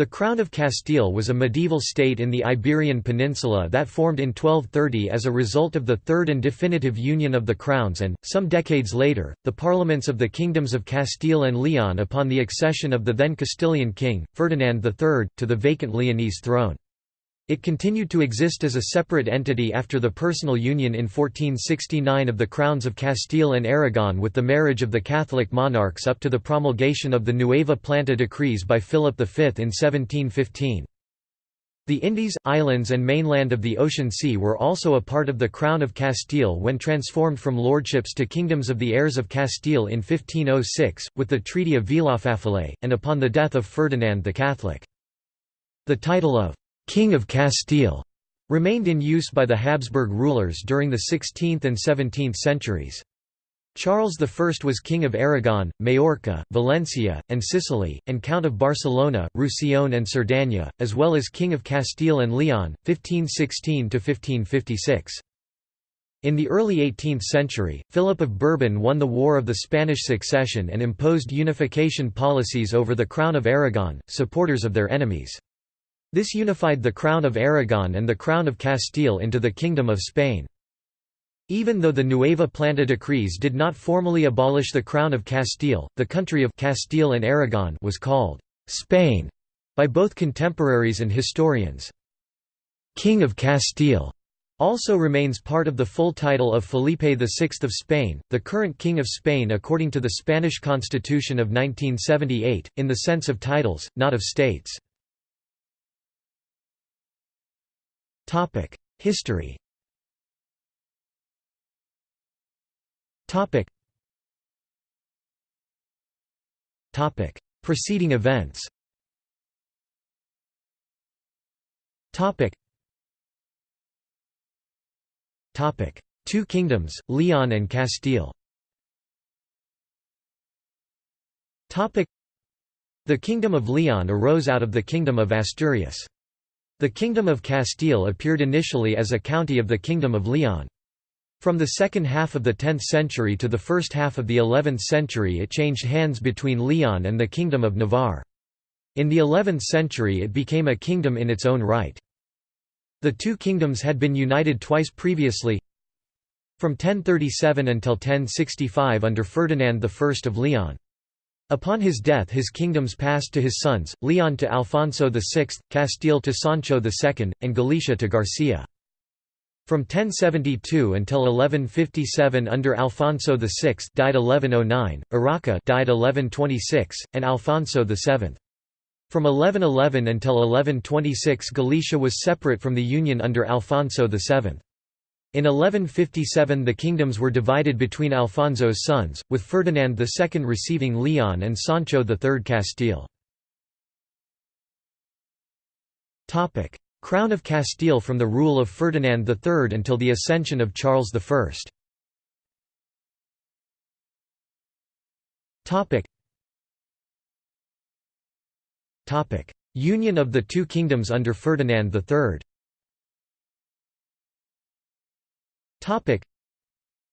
The Crown of Castile was a medieval state in the Iberian Peninsula that formed in 1230 as a result of the third and definitive union of the crowns and, some decades later, the parliaments of the kingdoms of Castile and Leon upon the accession of the then Castilian king, Ferdinand III, to the vacant Leonese throne. It continued to exist as a separate entity after the personal union in 1469 of the crowns of Castile and Aragon with the marriage of the Catholic monarchs up to the promulgation of the Nueva Planta decrees by Philip V in 1715. The Indies, islands and mainland of the Ocean Sea were also a part of the Crown of Castile when transformed from lordships to kingdoms of the heirs of Castile in 1506, with the Treaty of Villafáfila, and upon the death of Ferdinand the Catholic. The title of King of Castile remained in use by the Habsburg rulers during the 16th and 17th centuries. Charles I was King of Aragon, Majorca, Valencia, and Sicily, and Count of Barcelona, Roussillon and Cerdaña, as well as King of Castile and Leon, 1516–1556. In the early 18th century, Philip of Bourbon won the War of the Spanish Succession and imposed unification policies over the Crown of Aragon, supporters of their enemies. This unified the Crown of Aragon and the Crown of Castile into the Kingdom of Spain. Even though the Nueva Planta decrees did not formally abolish the Crown of Castile, the country of Castile and Aragon was called Spain by both contemporaries and historians. King of Castile also remains part of the full title of Felipe VI of Spain, the current King of Spain according to the Spanish Constitution of 1978, in the sense of titles, not of states. History. Preceding events. Two kingdoms, Leon and Castile. The Kingdom of Leon arose out of the Kingdom of Asturias. The Kingdom of Castile appeared initially as a county of the Kingdom of Leon. From the second half of the 10th century to the first half of the 11th century it changed hands between Leon and the Kingdom of Navarre. In the 11th century it became a kingdom in its own right. The two kingdoms had been united twice previously from 1037 until 1065 under Ferdinand I of Leon. Upon his death his kingdoms passed to his sons, Leon to Alfonso VI, Castile to Sancho II, and Galicia to Garcia. From 1072 until 1157 under Alfonso VI died 1109, Urraca died 1126, and Alfonso VII. From 1111 until 1126 Galicia was separate from the Union under Alfonso VII. In 1157 the kingdoms were divided between Alfonso's sons, with Ferdinand II receiving Leon and Sancho III Castile. Crown of Castile from the rule of Ferdinand III until the ascension of Charles I. Union of the two kingdoms under Ferdinand III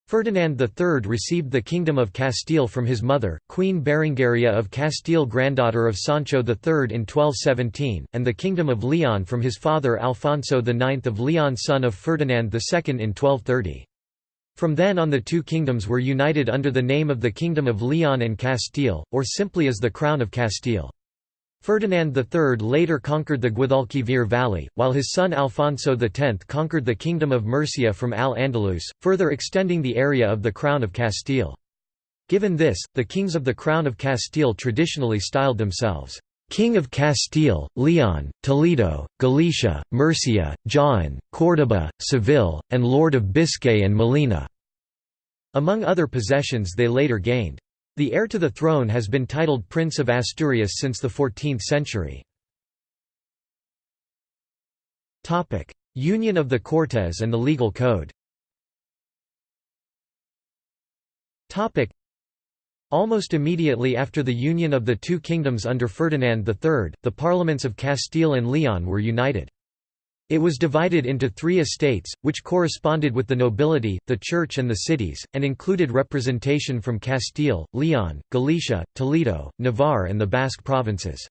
Ferdinand III received the Kingdom of Castile from his mother, Queen Berengaria of Castile granddaughter of Sancho III in 1217, and the Kingdom of Leon from his father Alfonso IX of Leon son of Ferdinand II in 1230. From then on the two kingdoms were united under the name of the Kingdom of Leon and Castile, or simply as the Crown of Castile. Ferdinand III later conquered the Guadalquivir Valley, while his son Alfonso X conquered the Kingdom of Murcia from Al-Andalus, further extending the area of the Crown of Castile. Given this, the kings of the Crown of Castile traditionally styled themselves, King of Castile, Leon, Toledo, Galicia, Murcia, Jaén, Córdoba, Seville, and Lord of Biscay and Molina. Among other possessions they later gained. The heir to the throne has been titled Prince of Asturias since the 14th century. Union of the Cortes and the Legal Code Almost immediately after the union of the two kingdoms under Ferdinand III, the parliaments of Castile and Leon were united. It was divided into three estates, which corresponded with the nobility, the church and the cities, and included representation from Castile, Leon, Galicia, Toledo, Navarre and the Basque provinces.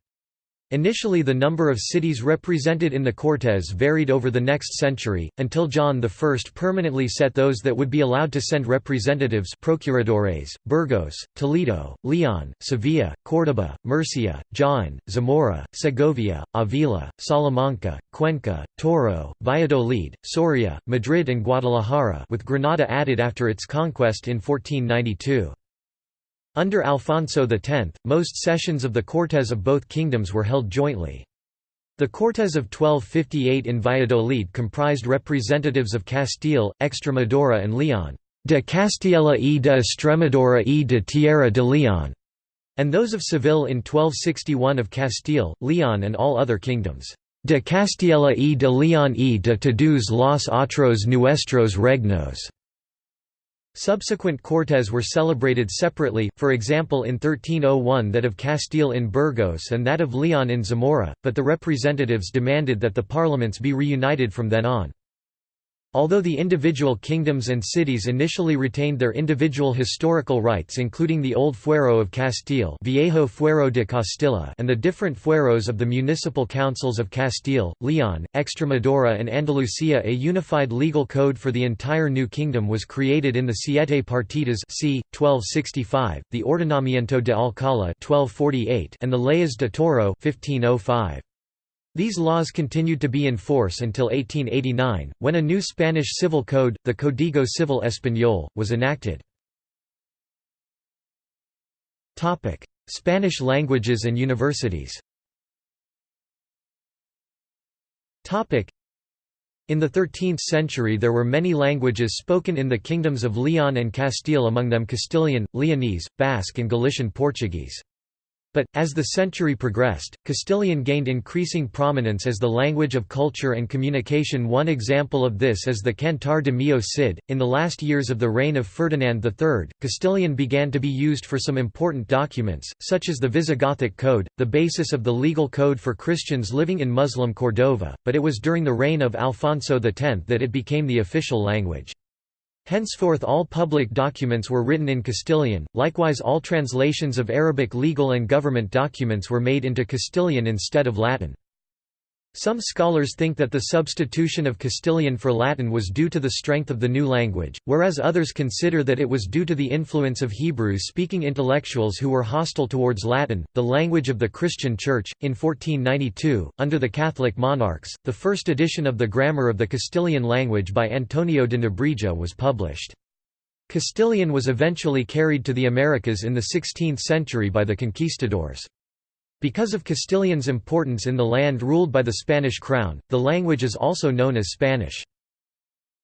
Initially the number of cities represented in the Cortes varied over the next century, until John I permanently set those that would be allowed to send representatives procuradores, Burgos, Toledo, Leon, Sevilla, Córdoba, Murcia, Jaén, Zamora, Segovia, Avila, Salamanca, Cuenca, Toro, Valladolid, Soria, Madrid and Guadalajara with Granada added after its conquest in 1492. Under Alfonso X, most sessions of the Cortes of both kingdoms were held jointly. The Cortes of 1258 in Valladolid comprised representatives of Castile, Extremadura and Leon de Castilla y de Extremadura y de Tierra de León, and those of Seville in 1261 of Castile, Leon and all other kingdoms de Castilla y de León y de todos los otros nuestros regnos. Subsequent Cortes were celebrated separately, for example in 1301 that of Castile in Burgos and that of Leon in Zamora, but the representatives demanded that the parliaments be reunited from then on. Although the individual kingdoms and cities initially retained their individual historical rights including the Old Fuero of Castile Viejo Fuero de Castilla and the different fueros of the municipal councils of Castile, Leon, Extremadura and Andalusia a unified legal code for the entire new kingdom was created in the Siete Partidas c. 1265, the Ordenamiento de Alcala 1248 and the Leyes de Toro 1505. These laws continued to be in force until 1889, when a new Spanish civil code, the Código Civil Español, was enacted. Spanish languages and universities in the 13th century there were many languages spoken in the kingdoms of Leon and Castile among them Castilian, Leonese, Basque and Galician Portuguese. But, as the century progressed, Castilian gained increasing prominence as the language of culture and communication one example of this is the Cantar de Mio Cid. In the last years of the reign of Ferdinand III, Castilian began to be used for some important documents, such as the Visigothic Code, the basis of the legal code for Christians living in Muslim Cordova, but it was during the reign of Alfonso X that it became the official language. Henceforth all public documents were written in Castilian, likewise all translations of Arabic legal and government documents were made into Castilian instead of Latin. Some scholars think that the substitution of Castilian for Latin was due to the strength of the new language, whereas others consider that it was due to the influence of Hebrew speaking intellectuals who were hostile towards Latin, the language of the Christian Church. In 1492, under the Catholic monarchs, the first edition of the Grammar of the Castilian language by Antonio de Nebrija was published. Castilian was eventually carried to the Americas in the 16th century by the conquistadors. Because of Castilian's importance in the land ruled by the Spanish crown, the language is also known as Spanish.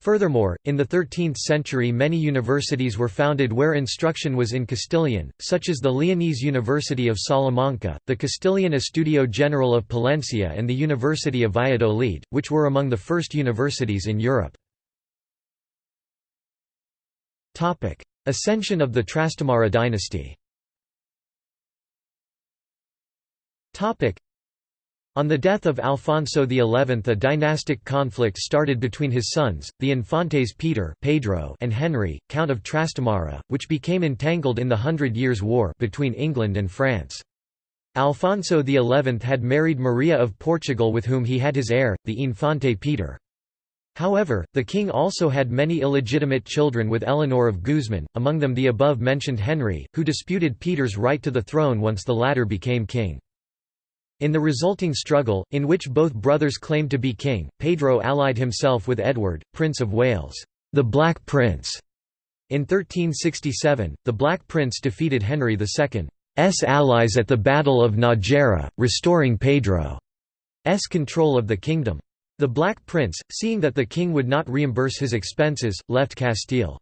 Furthermore, in the 13th century many universities were founded where instruction was in Castilian, such as the Leonese University of Salamanca, the Castilian Estudio General of Palencia and the University of Valladolid, which were among the first universities in Europe. Ascension of the Trastamara dynasty on the death of Alfonso XI a dynastic conflict started between his sons, the Infantes Peter Pedro and Henry, Count of Trastamara, which became entangled in the Hundred Years' War between England and France. Alfonso XI had married Maria of Portugal with whom he had his heir, the Infante Peter. However, the king also had many illegitimate children with Eleanor of Guzman, among them the above-mentioned Henry, who disputed Peter's right to the throne once the latter became king. In the resulting struggle, in which both brothers claimed to be king, Pedro allied himself with Edward, Prince of Wales, the Black Prince. In 1367, the Black Prince defeated Henry II's allies at the Battle of Nájera, restoring Pedro's control of the kingdom. The Black Prince, seeing that the king would not reimburse his expenses, left Castile.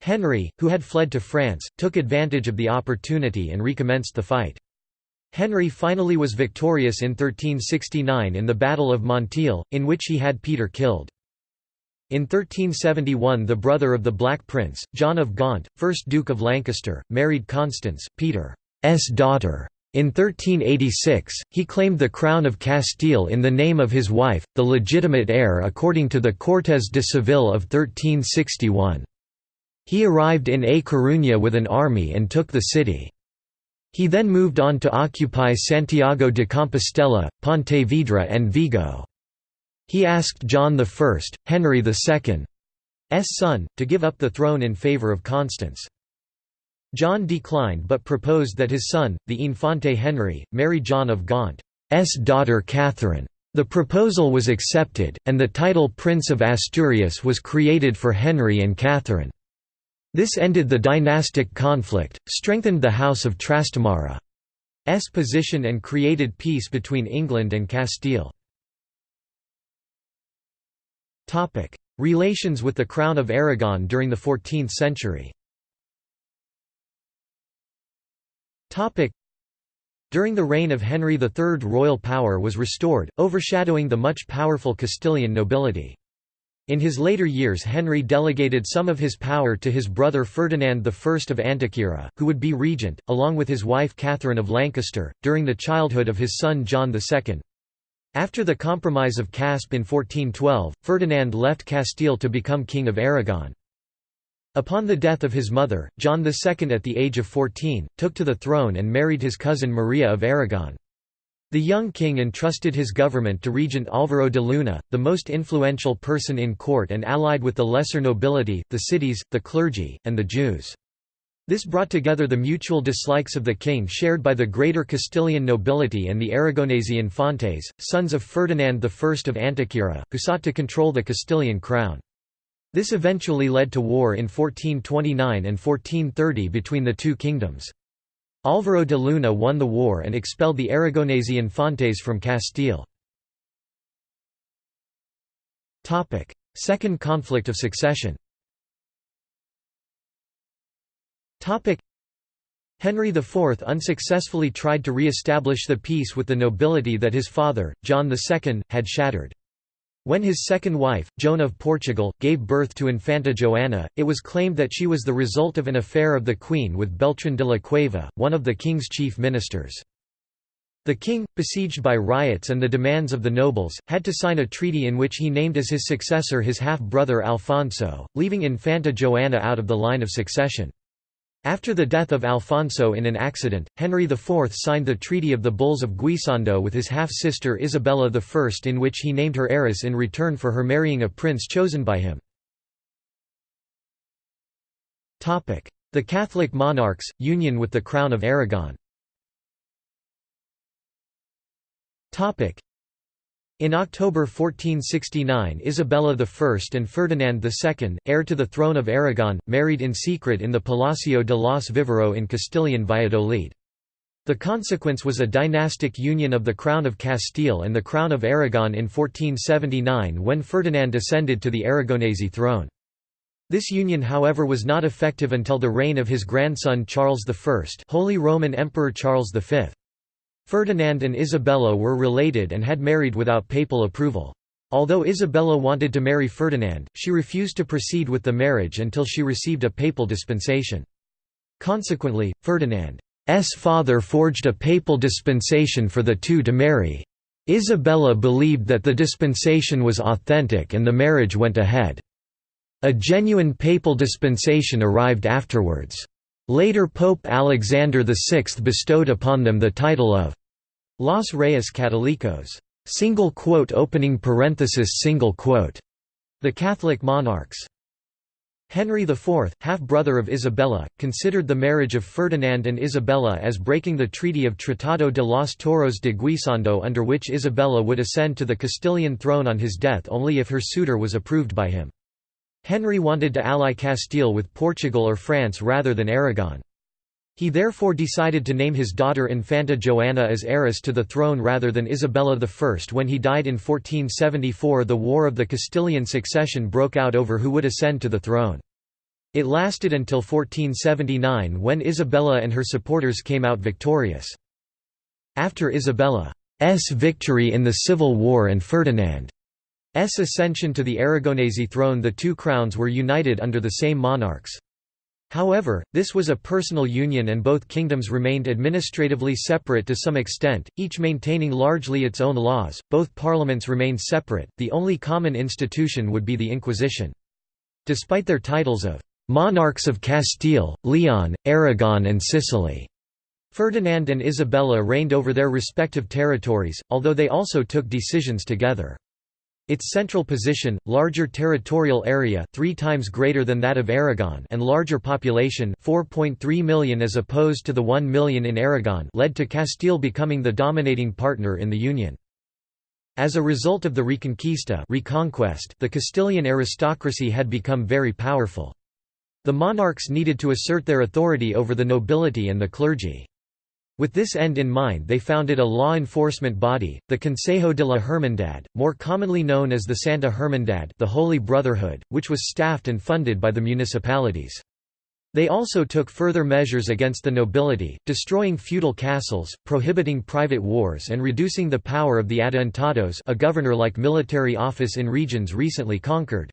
Henry, who had fled to France, took advantage of the opportunity and recommenced the fight. Henry finally was victorious in 1369 in the Battle of Montiel, in which he had Peter killed. In 1371 the brother of the Black Prince, John of Gaunt, 1st Duke of Lancaster, married Constance, Peter's daughter. In 1386, he claimed the crown of Castile in the name of his wife, the legitimate heir according to the Cortes de Seville of 1361. He arrived in A Coruña with an army and took the city. He then moved on to occupy Santiago de Compostela, Pontevedra and Vigo. He asked John I, Henry II's son, to give up the throne in favour of Constance. John declined but proposed that his son, the Infante Henry, marry John of Gaunt's daughter Catherine. The proposal was accepted, and the title Prince of Asturias was created for Henry and Catherine. This ended the dynastic conflict, strengthened the House of Trastamara's position and created peace between England and Castile. Relations with the Crown of Aragon during the 14th century During the reign of Henry III royal power was restored, overshadowing the much powerful Castilian nobility. In his later years Henry delegated some of his power to his brother Ferdinand I of Antequera, who would be regent, along with his wife Catherine of Lancaster, during the childhood of his son John II. After the Compromise of Caspe in 1412, Ferdinand left Castile to become King of Aragon. Upon the death of his mother, John II at the age of 14, took to the throne and married his cousin Maria of Aragon. The young king entrusted his government to Regent Álvaro de Luna, the most influential person in court and allied with the lesser nobility, the cities, the clergy, and the Jews. This brought together the mutual dislikes of the king shared by the greater Castilian nobility and the Aragonese infantes, sons of Ferdinand I of Antequera, who sought to control the Castilian crown. This eventually led to war in 1429 and 1430 between the two kingdoms. Álvaro de Luna won the war and expelled the Aragonese infantes from Castile. Second conflict of succession Henry IV unsuccessfully tried to re-establish the peace with the nobility that his father, John II, had shattered. When his second wife, Joan of Portugal, gave birth to Infanta Joana, it was claimed that she was the result of an affair of the queen with Beltrán de la Cueva, one of the king's chief ministers. The king, besieged by riots and the demands of the nobles, had to sign a treaty in which he named as his successor his half-brother Alfonso, leaving Infanta Joana out of the line of succession. After the death of Alfonso in an accident, Henry IV signed the Treaty of the Bulls of Guisando with his half-sister Isabella I in which he named her heiress in return for her marrying a prince chosen by him. The Catholic monarchs, union with the Crown of Aragon in October 1469 Isabella I and Ferdinand II, heir to the throne of Aragon, married in secret in the Palacio de los Vivero in Castilian Valladolid. The consequence was a dynastic union of the Crown of Castile and the Crown of Aragon in 1479 when Ferdinand ascended to the Aragonese throne. This union however was not effective until the reign of his grandson Charles I Holy Roman Emperor Charles V. Ferdinand and Isabella were related and had married without papal approval. Although Isabella wanted to marry Ferdinand, she refused to proceed with the marriage until she received a papal dispensation. Consequently, Ferdinand's father forged a papal dispensation for the two to marry. Isabella believed that the dispensation was authentic and the marriage went ahead. A genuine papal dispensation arrived afterwards. Later Pope Alexander VI bestowed upon them the title of Los Reyes Catolicos single quote opening parenthesis single quote the Catholic monarchs Henry IV, half-brother of Isabella, considered the marriage of Ferdinand and Isabella as breaking the Treaty of Tratado de los Toros de Guisando under which Isabella would ascend to the Castilian throne on his death only if her suitor was approved by him. Henry wanted to ally Castile with Portugal or France rather than Aragon. He therefore decided to name his daughter Infanta Joanna as heiress to the throne rather than Isabella I. When he died in 1474 the War of the Castilian Succession broke out over who would ascend to the throne. It lasted until 1479 when Isabella and her supporters came out victorious. After Isabella's victory in the Civil War and Ferdinand ascension to the Aragonese throne the two crowns were united under the same monarchs. However, this was a personal union and both kingdoms remained administratively separate to some extent, each maintaining largely its own laws. Both parliaments remained separate, the only common institution would be the Inquisition. Despite their titles of monarchs of Castile, Leon, Aragon and Sicily, Ferdinand and Isabella reigned over their respective territories, although they also took decisions together. Its central position, larger territorial area three times greater than that of Aragon and larger population 4.3 million as opposed to the 1 million in Aragon led to Castile becoming the dominating partner in the Union. As a result of the Reconquista reconquest, the Castilian aristocracy had become very powerful. The monarchs needed to assert their authority over the nobility and the clergy. With this end in mind they founded a law enforcement body, the Consejo de la Hermandad, more commonly known as the Santa Hermandad the Holy Brotherhood, which was staffed and funded by the municipalities. They also took further measures against the nobility, destroying feudal castles, prohibiting private wars and reducing the power of the adelantados a governor-like military office in regions recently conquered.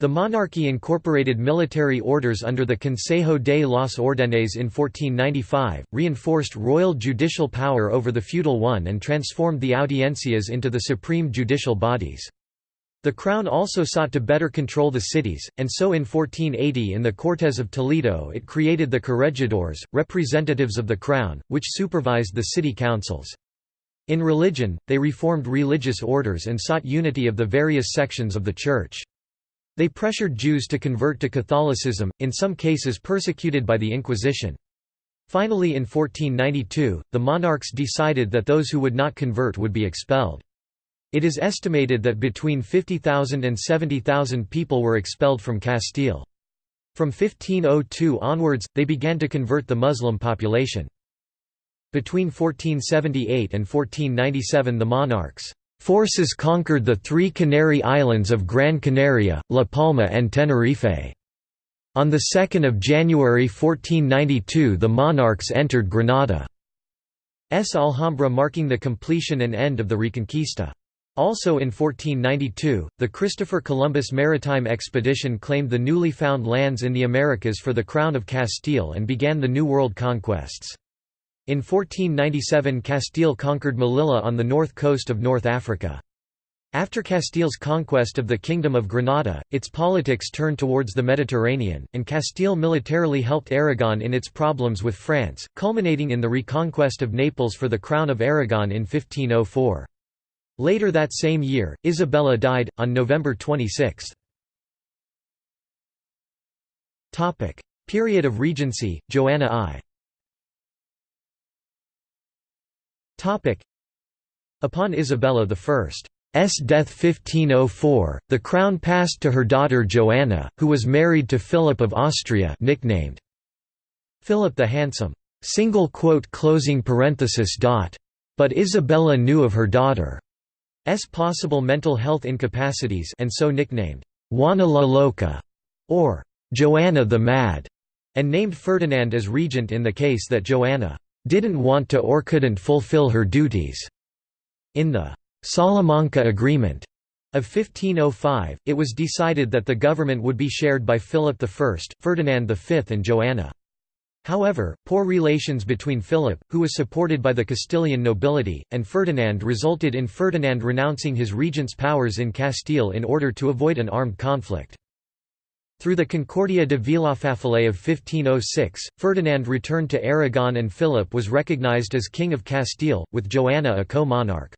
The monarchy incorporated military orders under the Consejo de los Órdenes in 1495, reinforced royal judicial power over the feudal one and transformed the audiencias into the supreme judicial bodies. The crown also sought to better control the cities, and so in 1480 in the Cortes of Toledo it created the corregidores, representatives of the crown, which supervised the city councils. In religion, they reformed religious orders and sought unity of the various sections of the Church. They pressured Jews to convert to Catholicism, in some cases persecuted by the Inquisition. Finally in 1492, the monarchs decided that those who would not convert would be expelled. It is estimated that between 50,000 and 70,000 people were expelled from Castile. From 1502 onwards, they began to convert the Muslim population. Between 1478 and 1497 the monarchs Forces conquered the three Canary Islands of Gran Canaria, La Palma and Tenerife. On 2 January 1492 the monarchs entered Granada's Alhambra marking the completion and end of the Reconquista. Also in 1492, the Christopher Columbus maritime expedition claimed the newly found lands in the Americas for the Crown of Castile and began the New World conquests. In 1497 Castile conquered Melilla on the north coast of North Africa. After Castile's conquest of the Kingdom of Granada, its politics turned towards the Mediterranean, and Castile militarily helped Aragon in its problems with France, culminating in the reconquest of Naples for the Crown of Aragon in 1504. Later that same year, Isabella died, on November 26. Period of Regency, Joanna I Upon Isabella I's death 1504, the crown passed to her daughter Joanna, who was married to Philip of Austria nicknamed Philip the Handsome. But Isabella knew of her daughter's possible mental health incapacities and so nicknamed Juana la Loca, or Joanna the Mad, and named Ferdinand as regent in the case that Joanna didn't want to or couldn't fulfill her duties. In the Salamanca Agreement of 1505, it was decided that the government would be shared by Philip I, Ferdinand V and Joanna. However, poor relations between Philip, who was supported by the Castilian nobility, and Ferdinand resulted in Ferdinand renouncing his regent's powers in Castile in order to avoid an armed conflict. Through the Concordia de Villafáfila of 1506, Ferdinand returned to Aragon and Philip was recognized as King of Castile, with Joanna a co-monarch.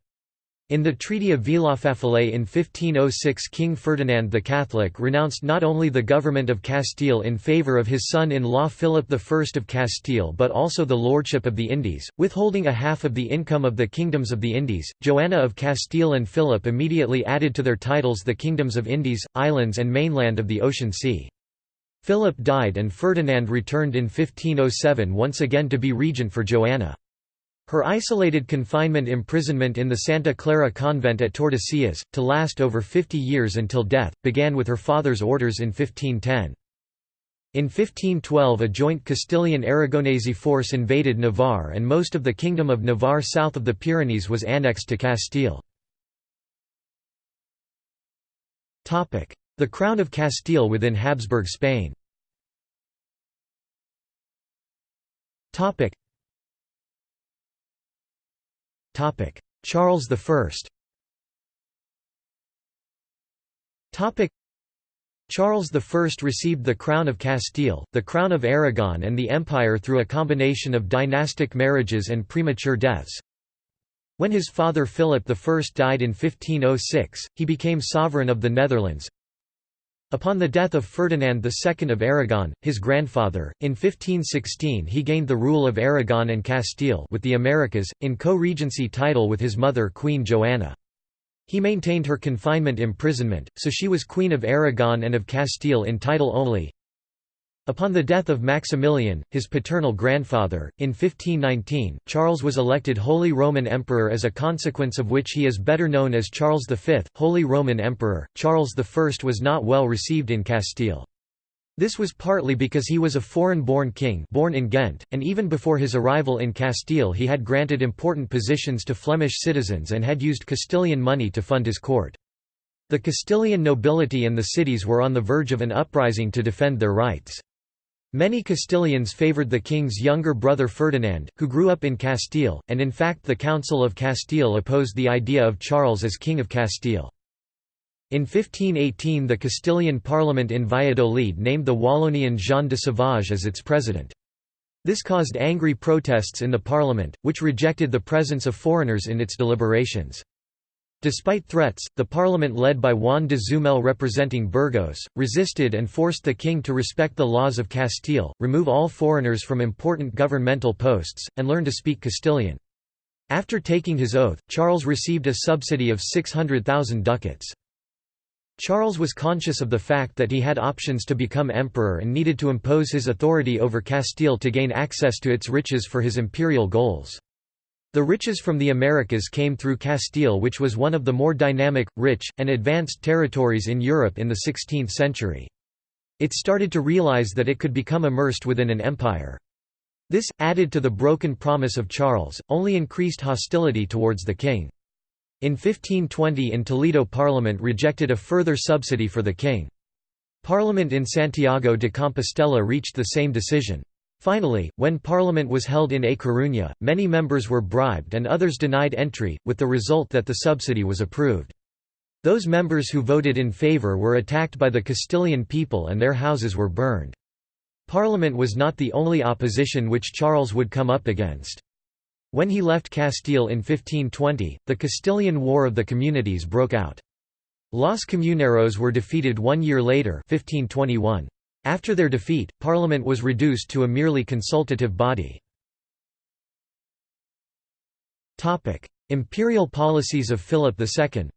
In the Treaty of Villafáfila in 1506 King Ferdinand the Catholic renounced not only the government of Castile in favour of his son-in-law Philip I of Castile but also the lordship of the Indies, withholding a half of the income of the kingdoms of the Indies. Joanna of Castile and Philip immediately added to their titles the kingdoms of Indies, islands and mainland of the Ocean Sea. Philip died and Ferdinand returned in 1507 once again to be regent for Joanna. Her isolated confinement imprisonment in the Santa Clara convent at Tordesillas, to last over 50 years until death, began with her father's orders in 1510. In 1512 a joint Castilian-Aragonese force invaded Navarre and most of the Kingdom of Navarre south of the Pyrenees was annexed to Castile. The Crown of Castile within Habsburg Spain Charles I Charles I received the Crown of Castile, the Crown of Aragon and the Empire through a combination of dynastic marriages and premature deaths. When his father Philip I died in 1506, he became sovereign of the Netherlands. Upon the death of Ferdinand II of Aragon, his grandfather, in 1516 he gained the rule of Aragon and Castile with the Americas, in co-regency title with his mother Queen Joanna. He maintained her confinement imprisonment, so she was Queen of Aragon and of Castile in title only. Upon the death of Maximilian, his paternal grandfather, in 1519, Charles was elected Holy Roman Emperor as a consequence of which he is better known as Charles V, Holy Roman Emperor. Charles I was not well received in Castile. This was partly because he was a foreign-born king born in Ghent, and even before his arrival in Castile he had granted important positions to Flemish citizens and had used Castilian money to fund his court. The Castilian nobility and the cities were on the verge of an uprising to defend their rights. Many Castilians favoured the king's younger brother Ferdinand, who grew up in Castile, and in fact the Council of Castile opposed the idea of Charles as King of Castile. In 1518 the Castilian parliament in Valladolid named the Wallonian Jean de Sauvage as its president. This caused angry protests in the parliament, which rejected the presence of foreigners in its deliberations. Despite threats, the parliament led by Juan de Zumel representing Burgos, resisted and forced the king to respect the laws of Castile, remove all foreigners from important governmental posts, and learn to speak Castilian. After taking his oath, Charles received a subsidy of 600,000 ducats. Charles was conscious of the fact that he had options to become emperor and needed to impose his authority over Castile to gain access to its riches for his imperial goals. The riches from the Americas came through Castile which was one of the more dynamic, rich, and advanced territories in Europe in the 16th century. It started to realize that it could become immersed within an empire. This, added to the broken promise of Charles, only increased hostility towards the king. In 1520 in Toledo Parliament rejected a further subsidy for the king. Parliament in Santiago de Compostela reached the same decision. Finally, when Parliament was held in A Coruña, many members were bribed and others denied entry, with the result that the subsidy was approved. Those members who voted in favour were attacked by the Castilian people and their houses were burned. Parliament was not the only opposition which Charles would come up against. When he left Castile in 1520, the Castilian War of the Communities broke out. Los Comuneros were defeated one year later 1521. After their defeat, Parliament was reduced to a merely consultative body. Imperial policies of Philip II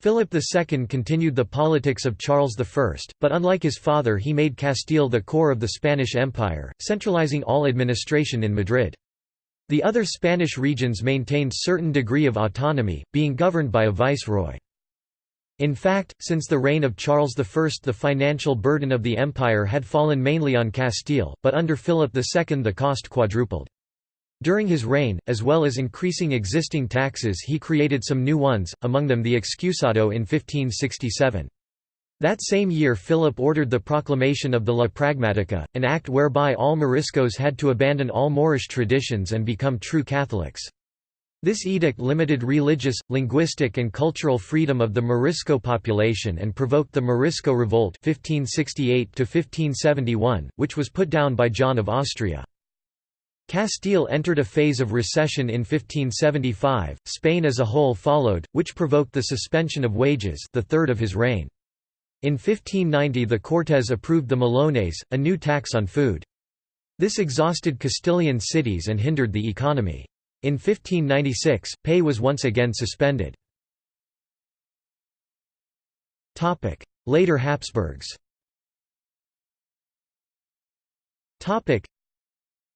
Philip II continued the politics of Charles I, but unlike his father he made Castile the core of the Spanish Empire, centralizing all administration in Madrid. The other Spanish regions maintained certain degree of autonomy, being governed by a viceroy. In fact, since the reign of Charles I the financial burden of the empire had fallen mainly on Castile, but under Philip II the cost quadrupled. During his reign, as well as increasing existing taxes he created some new ones, among them the excusado in 1567. That same year Philip ordered the proclamation of the La Pragmatica, an act whereby all Moriscos had to abandon all Moorish traditions and become true Catholics. This edict limited religious, linguistic and cultural freedom of the Morisco population and provoked the Morisco Revolt 1568 which was put down by John of Austria. Castile entered a phase of recession in 1575, Spain as a whole followed, which provoked the suspension of wages the third of his reign. In 1590 the Cortes approved the Millones, a new tax on food. This exhausted Castilian cities and hindered the economy. In 1596, pay was once again suspended. Later Habsburgs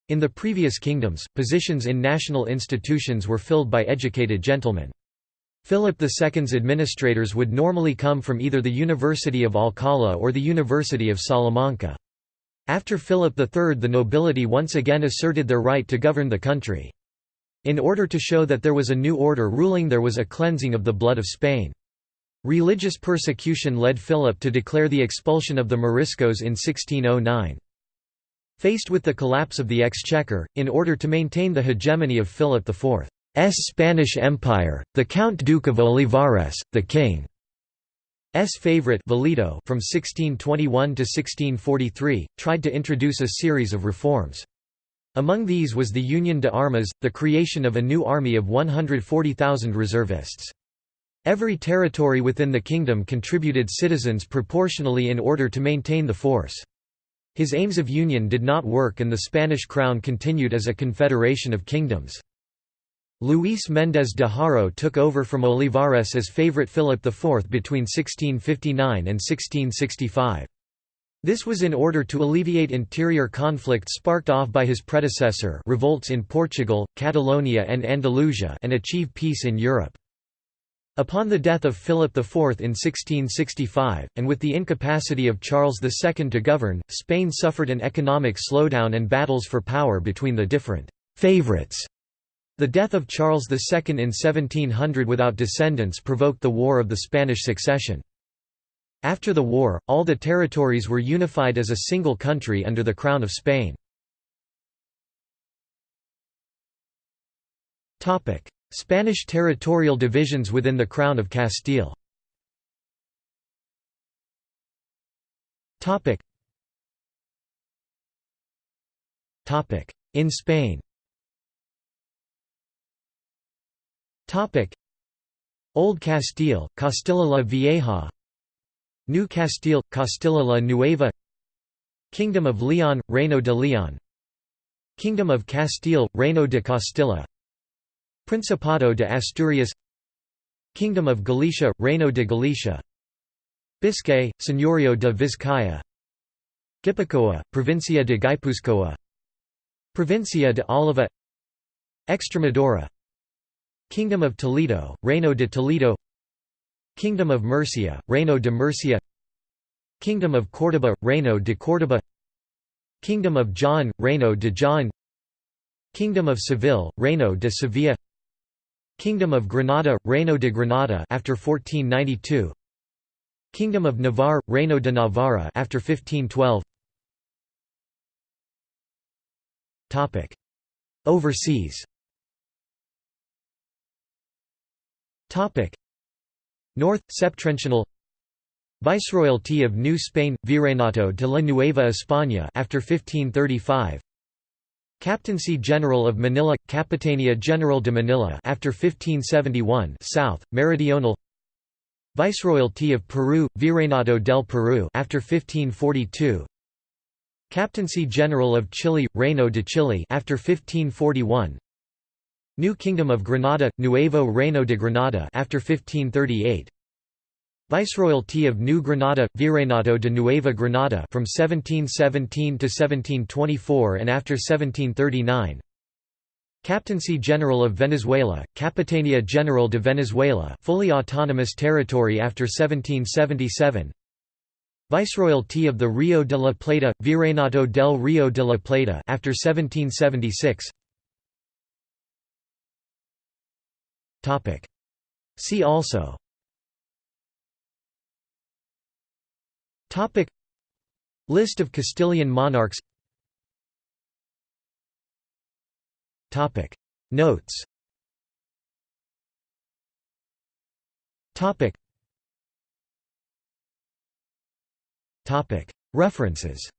in the previous kingdoms, positions in national institutions were filled by educated gentlemen. Philip II's administrators would normally come from either the University of Alcala or the University of Salamanca. After Philip III the nobility once again asserted their right to govern the country. In order to show that there was a new order ruling there was a cleansing of the blood of Spain. Religious persecution led Philip to declare the expulsion of the Moriscos in 1609. Faced with the collapse of the exchequer, in order to maintain the hegemony of Philip IV. Spanish Empire, the Count Duke of Olivares, the King. S favorite Valido from 1621 to 1643, tried to introduce a series of reforms. Among these was the Union de Armas, the creation of a new army of 140,000 reservists. Every territory within the kingdom contributed citizens proportionally in order to maintain the force. His aims of union did not work and the Spanish crown continued as a confederation of kingdoms. Luis Méndez de Haro took over from Olivares as favorite Philip IV between 1659 and 1665. This was in order to alleviate interior conflict sparked off by his predecessor revolts in Portugal, Catalonia and Andalusia and achieve peace in Europe. Upon the death of Philip IV in 1665, and with the incapacity of Charles II to govern, Spain suffered an economic slowdown and battles for power between the different «favourites» The death of Charles II in 1700 without descendants provoked the War of the Spanish Succession. After the war, all the territories were unified as a single country under the Crown of Spain. Spanish territorial divisions within the Crown of Castile. In Spain. Old Castile, Castilla la Vieja New Castile, Castilla la Nueva Kingdom of Leon, Reino de Leon Kingdom of Castile, Reino de Castilla Principado de Asturias Kingdom of Galicia, Reino de Galicia Biscay, Señorío de Vizcaya Guipúzcoa, Provincia de Guipúzcoa Provincia de Oliva Extremadura Kingdom of Toledo, Reino de Toledo Kingdom of Murcia, Reino de Murcia Kingdom of Córdoba, Reino de Córdoba Kingdom of Jaén, Reino de Jaén Kingdom of Seville, Reino de Sevilla. Kingdom of Granada, Reino de Granada after 1492 Kingdom of Navarre, Reino de Navarra after 1512 Topic. Overseas. Topic North Septentrional Viceroyalty of New Spain Virreinato de la Nueva España after 1535 Captaincy General of Manila Capitania General de Manila after 1571 South Meridional Viceroyalty of Peru Virreinato del Peru after 1542 Captaincy General of Chile Reino de Chile after 1541 New Kingdom of Granada, Nuevo Reino de Granada after 1538 Viceroyalty of New Granada, Virreinato de Nueva Granada from 1717 to 1724 and after 1739 Captaincy General of Venezuela, Capitania General de Venezuela fully autonomous territory after 1777 Viceroyalty of the Rio de la Plata, Virreinato del Rio de la Plata after 1776 See also. List of Castilian monarchs. Notes. References